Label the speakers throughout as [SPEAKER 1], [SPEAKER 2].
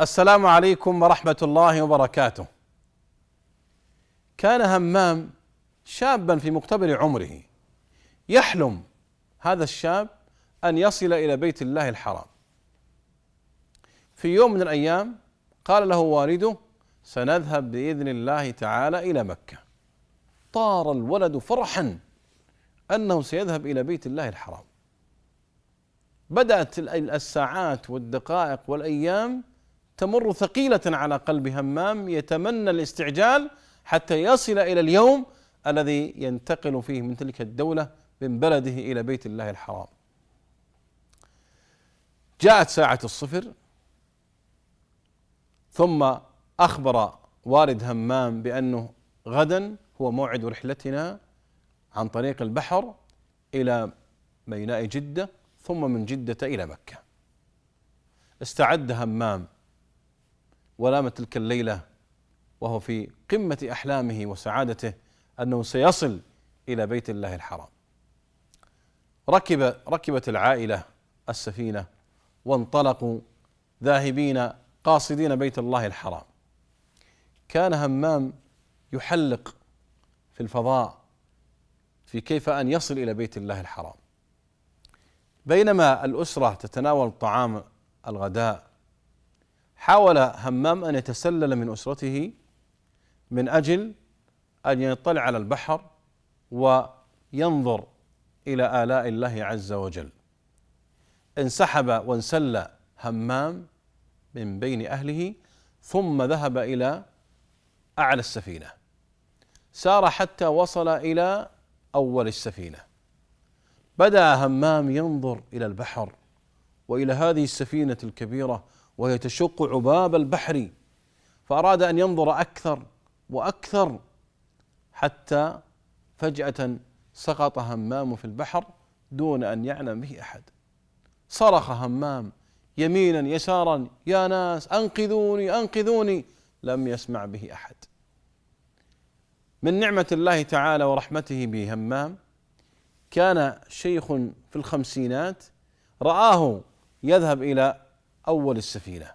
[SPEAKER 1] السلام عليكم ورحمة الله وبركاته. كان همام شابا في مقتبل عمره يحلم هذا الشاب أن يصل إلى بيت الله الحرام. في يوم من الأيام قال له والده: سنذهب بإذن الله تعالى إلى مكة. طار الولد فرحا أنه سيذهب إلى بيت الله الحرام. بدأت الساعات والدقائق والأيام تمر ثقيلة على قلب همام يتمنى الاستعجال حتى يصل إلى اليوم الذي ينتقل فيه من تلك الدولة من بلده إلى بيت الله الحرام. جاءت ساعة الصفر ثم أخبر والد همام بأنه غدا هو موعد رحلتنا عن طريق البحر إلى ميناء جدة ثم من جدة إلى مكة. استعد همام. ونام تلك الليلة وهو في قمة أحلامه وسعادته أنه سيصل إلى بيت الله الحرام. ركب ركبت العائلة السفينة وانطلقوا ذاهبين قاصدين بيت الله الحرام. كان همام يحلق في الفضاء في كيف أن يصل إلى بيت الله الحرام. بينما الأسرة تتناول طعام الغداء حاول همام أن يتسلل من أسرته من أجل أن يطلع على البحر وينظر إلى آلاء الله عز وجل. انسحب وانسل همام من بين أهله ثم ذهب إلى أعلى السفينة. سار حتى وصل إلى أول السفينة. بدأ همام ينظر إلى البحر وإلى هذه السفينة الكبيرة وهي تشق عباب البحر فأراد أن ينظر أكثر وأكثر حتى فجأة سقط همام في البحر دون أن يعلم به أحد. صرخ همام يمينا يسارا يا ناس أنقذوني أنقذوني. لم يسمع به أحد. من نعمة الله تعالى ورحمته بهمام كان شيخ في الخمسينات رآه يذهب إلى أول السفينة.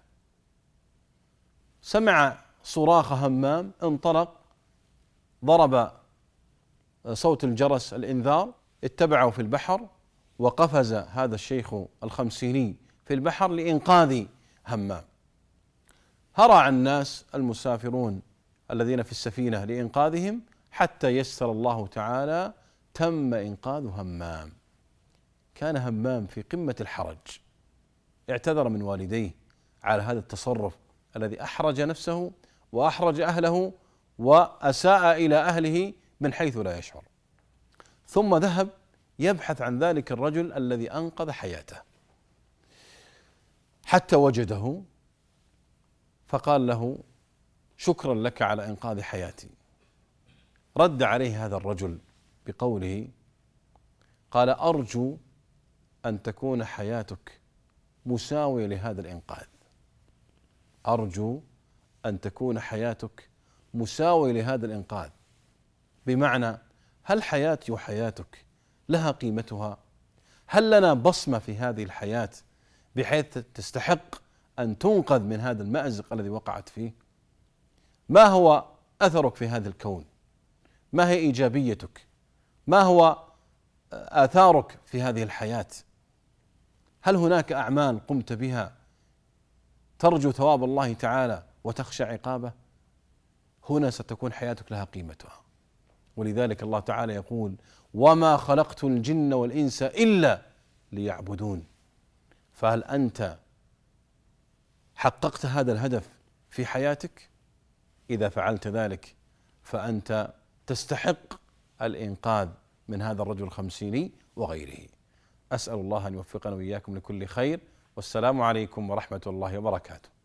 [SPEAKER 1] سمع صراخ همام انطلق ضرب صوت الجرس الإنذار اتبعه في البحر وقفز هذا الشيخ الخمسيني في البحر لإنقاذ همام. هرع الناس المسافرون الذين في السفينة لإنقاذهم حتى يسر الله تعالى تم إنقاذ همام. كان همام في قمة الحرج. اعتذر من والديه على هذا التصرف الذي أحرج نفسه وأحرج أهله وأساء إلى أهله من حيث لا يشعر. ثم ذهب يبحث عن ذلك الرجل الذي أنقذ حياته. حتى وجده فقال له شكرا لك على إنقاذ حياتي. رد عليه هذا الرجل بقوله قال أرجو أن تكون حياتك مساوية لهذا الإنقاذ. أرجو أن تكون حياتك مساوية لهذا الإنقاذ. بمعنى هل حياتي وحياتك لها قيمتها؟ هل لنا بصمة في هذه الحياة بحيث تستحق أن تنقذ من هذا المأزق الذي وقعت فيه؟ ما هو أثرك في هذا الكون؟ ما هي إيجابيتك؟ ما هو آثارك في هذه الحياة؟ هل هناك أعمال قمت بها ترجو ثواب الله تعالى وتخشى عقابه؟ هنا ستكون حياتك لها قيمتها. ولذلك الله تعالى يقول وما خلقت الجن والإنس إلا ليعبدون. فهل أنت حققت هذا الهدف في حياتك؟ إذا فعلت ذلك فأنت تستحق الإنقاذ من هذا الرجل الخمسيني وغيره. أسأل الله أن يوفقنا وإياكم لكل خير. والسلام عليكم ورحمة الله وبركاته.